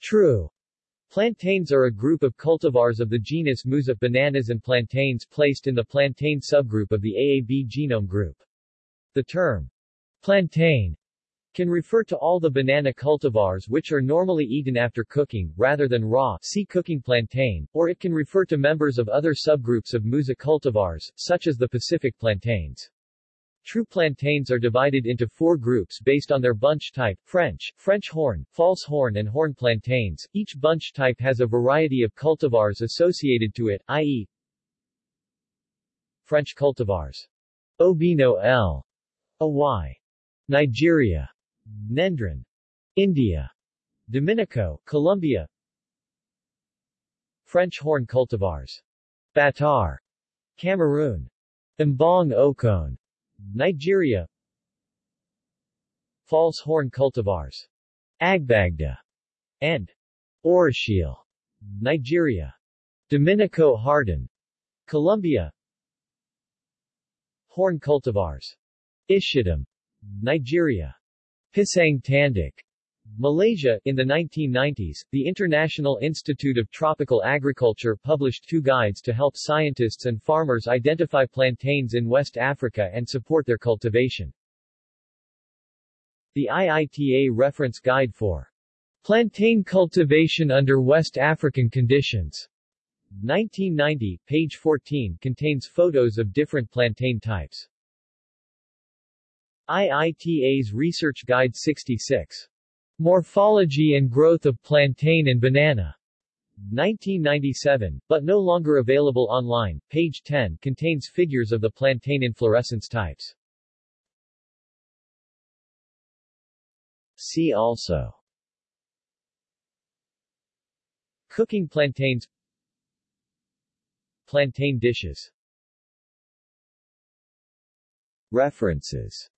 True. Plantains are a group of cultivars of the genus Musa bananas and plantains placed in the plantain subgroup of the AAB genome group. The term plantain can refer to all the banana cultivars which are normally eaten after cooking, rather than raw see cooking plantain, or it can refer to members of other subgroups of Musa cultivars, such as the Pacific plantains. True plantains are divided into four groups based on their bunch type, French, French horn, false horn and horn plantains. Each bunch type has a variety of cultivars associated to it, i.e. French cultivars. Obino L. Oy. Nigeria. Nendran. India. Dominico, Colombia French horn cultivars. Batar. Cameroon. Mbang Okon. Nigeria False horn cultivars. Agbagba. And Orishele. Nigeria. Dominico Harton. Colombia Horn cultivars. Ishitim. Nigeria. Pisang Tanduk. Malaysia. In the 1990s, the International Institute of Tropical Agriculture published two guides to help scientists and farmers identify plantains in West Africa and support their cultivation. The IITA Reference Guide for Plantain Cultivation under West African Conditions 1990, page 14 contains photos of different plantain types. IITA's Research Guide 66. Morphology and Growth of Plantain and Banana. 1997, but no longer available online. Page 10 contains figures of the plantain inflorescence types. See also Cooking plantains Plantain dishes References